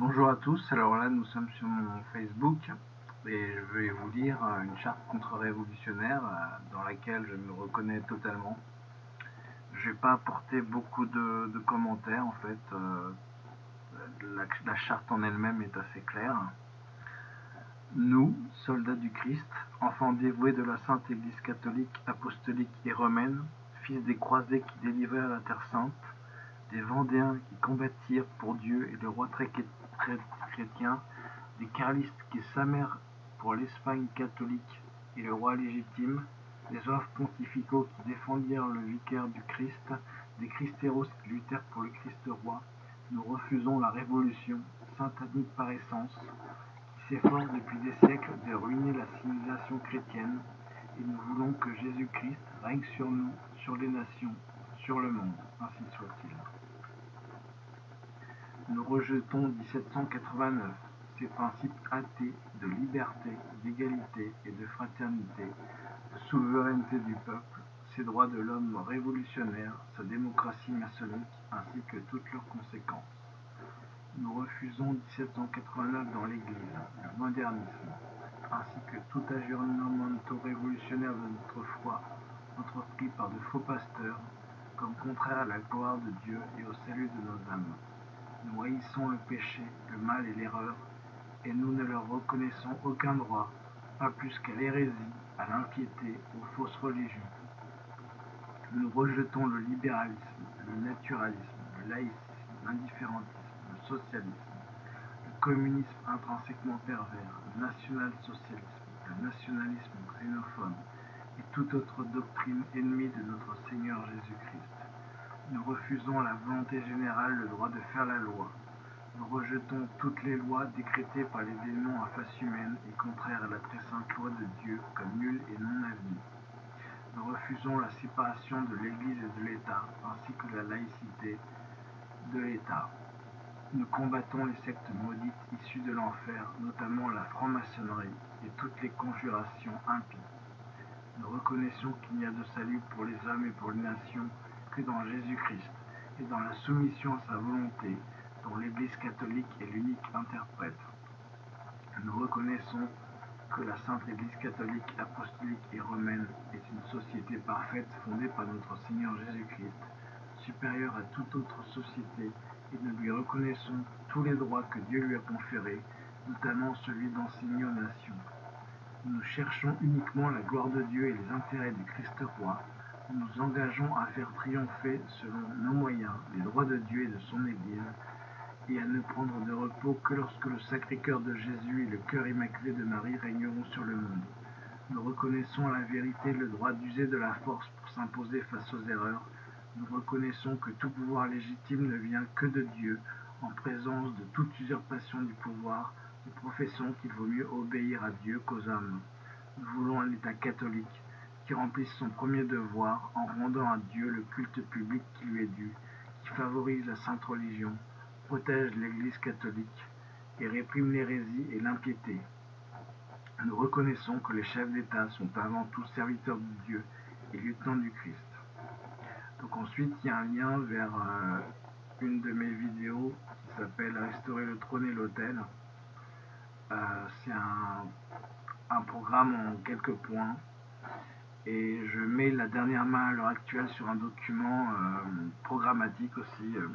Bonjour à tous, alors là nous sommes sur mon Facebook et je vais vous lire une charte contre-révolutionnaire euh, dans laquelle je me reconnais totalement. Je n'ai pas apporté beaucoup de, commentaires en fait, euh, la, charte en elle-même est assez claire. Nous, soldats du Christ, enfants dévoués de la Sainte Église catholique, apostolique et romaine, fils des croisés qui délivrèrent la Terre Sainte, des Vendéens qui combattirent pour Dieu et le roi très chrétien, des Carlistes qui s'amèrent pour l'Espagne catholique et le roi légitime, des oeuvres pontificaux qui défendirent le vicaire du Christ, des Christéros qui luttèrent pour le Christ roi, nous refusons la révolution, satanique par essence, qui s'efforce depuis des siècles de ruiner la civilisation chrétienne, et nous voulons que Jésus-Christ règne sur nous, sur les nations, sur le monde, ainsi soit-il. Nous rejetons 1789 ces principes athées de liberté, d'égalité et de fraternité, de souveraineté du peuple, ses droits de l'homme révolutionnaire, sa démocratie maçonnique, ainsi que toutes leurs conséquences. Nous refusons 1789 dans l'Église, le modernisme, ainsi que tout aggiornamento révolutionnaire de notre foi entrepris par de faux pasteurs, comme contraire à la gloire de Dieu et au salut de nos âmes. Nous haïssons le péché, le mal et l'erreur, et nous ne leur reconnaissons aucun droit, pas plus qu'à l'hérésie, à l'impiété, aux fausses religions. Nous rejetons le libéralisme, le naturalisme, le laïcisme, l'indifférentisme, le socialisme, le communisme intrinsèquement pervers, le national-socialisme, le nationalisme xénophobe et toute autre doctrine ennemie de notre Seigneur Jésus-Christ. Nous refusons la volonté générale, le droit de faire la loi. Nous rejetons toutes les lois décrétées par les démons à face humaine et contraires à la très sainte loi de Dieu comme nulles et non avenue. Nous refusons la séparation de l'Église et de l'État, ainsi que la laïcité de l'État. Nous combattons les sectes maudites issues de l'enfer, notamment la franc-maçonnerie et toutes les conjurations impies. Nous reconnaissons qu'il n'y a de salut pour les hommes et pour les nations que dans Jésus-Christ et dans la soumission à sa volonté, dont l'Église catholique est l'unique interprète. Nous reconnaissons que la Sainte Église catholique, apostolique et romaine est une société parfaite fondée par notre Seigneur Jésus-Christ, supérieure à toute autre société, et nous lui reconnaissons tous les droits que Dieu lui a conférés, notamment celui d'enseigner aux nations. Nous cherchons uniquement la gloire de Dieu et les intérêts du Christ roi, nous nous engageons à faire triompher, selon nos moyens, les droits de Dieu et de son Église, et à ne prendre de repos que lorsque le Sacré-Cœur de Jésus et le cœur immaculé de Marie régneront sur le monde. Nous reconnaissons la vérité, le droit d'user de la force pour s'imposer face aux erreurs. Nous reconnaissons que tout pouvoir légitime ne vient que de Dieu, en présence de toute usurpation du pouvoir. Nous professons qu'il vaut mieux obéir à Dieu qu'aux hommes. Nous voulons un État catholique, qui remplisse son premier devoir en rendant à Dieu le culte public qui lui est dû, qui favorise la sainte religion, protège l'Église catholique et réprime l'hérésie et l'impiété. Nous reconnaissons que les chefs d'État sont avant tout serviteurs de Dieu et lieutenants du Christ. Donc ensuite, il y a un lien vers euh, une de mes vidéos qui s'appelle Restaurer le trône et l'autel. Euh, c'est un programme en quelques points et je mets la dernière main à l'heure actuelle sur un document euh, programmatique aussi, euh,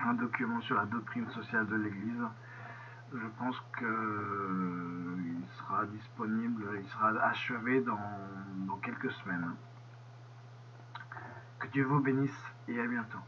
un document sur la doctrine sociale de l'Église. Je pense qu'il euh, sera disponible, il sera achevé dans, dans quelques semaines. Que Dieu vous bénisse et à bientôt.